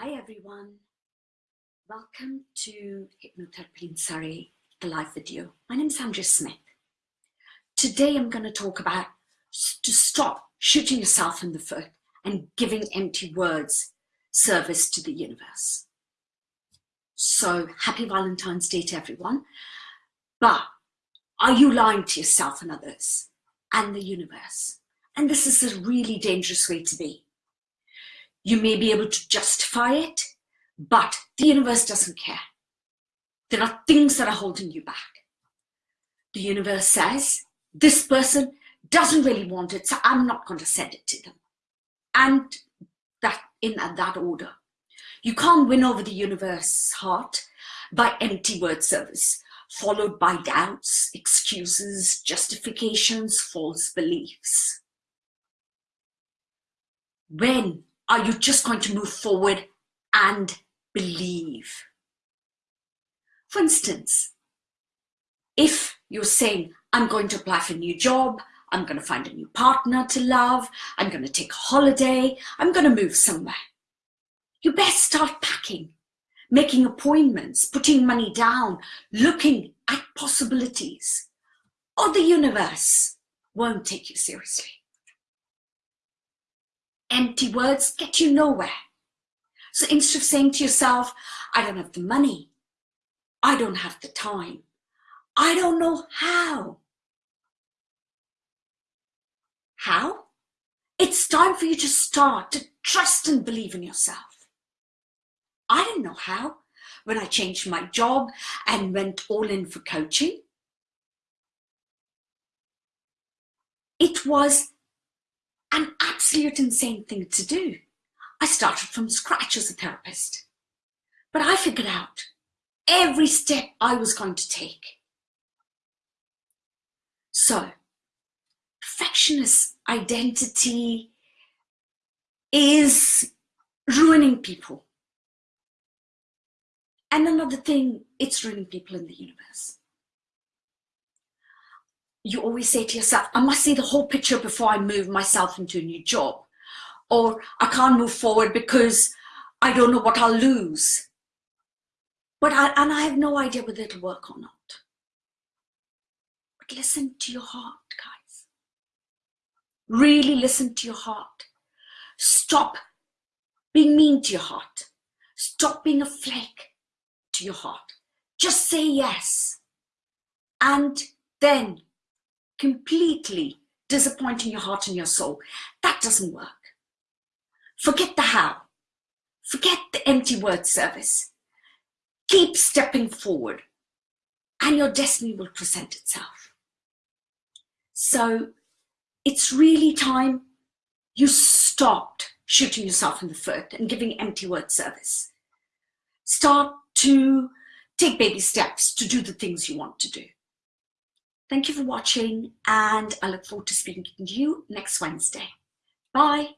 Hi everyone. Welcome to Hypnotherapy in Surrey, the live video. My name is Andrea Smith. Today I'm going to talk about to stop shooting yourself in the foot and giving empty words service to the universe. So happy Valentine's Day to everyone. But are you lying to yourself and others and the universe? And this is a really dangerous way to be you may be able to justify it, but the universe doesn't care. There are things that are holding you back. The universe says, this person doesn't really want it, so I'm not going to send it to them. And that in that order. You can't win over the universe's heart by empty word service, followed by doubts, excuses, justifications, false beliefs. When are you just going to move forward and believe? For instance, if you're saying, I'm going to apply for a new job, I'm going to find a new partner to love, I'm going to take a holiday, I'm going to move somewhere. You best start packing, making appointments, putting money down, looking at possibilities, or the universe won't take you seriously. Empty words get you nowhere. So instead of saying to yourself, I don't have the money, I don't have the time, I don't know how. How? It's time for you to start to trust and believe in yourself. I didn't know how when I changed my job and went all in for coaching. It was an absolute insane thing to do. I started from scratch as a therapist. But I figured out every step I was going to take. So, perfectionist identity is ruining people. And another thing, it's ruining people in the universe you always say to yourself, I must see the whole picture before I move myself into a new job. Or I can't move forward because I don't know what I'll lose. But I, and I have no idea whether it'll work or not. But listen to your heart, guys. Really listen to your heart. Stop being mean to your heart. Stop being a flake to your heart. Just say yes. And then completely disappointing your heart and your soul. That doesn't work. Forget the how. Forget the empty word service. Keep stepping forward and your destiny will present itself. So it's really time you stopped shooting yourself in the foot and giving empty word service. Start to take baby steps to do the things you want to do. Thank you for watching and I look forward to speaking to you next Wednesday. Bye.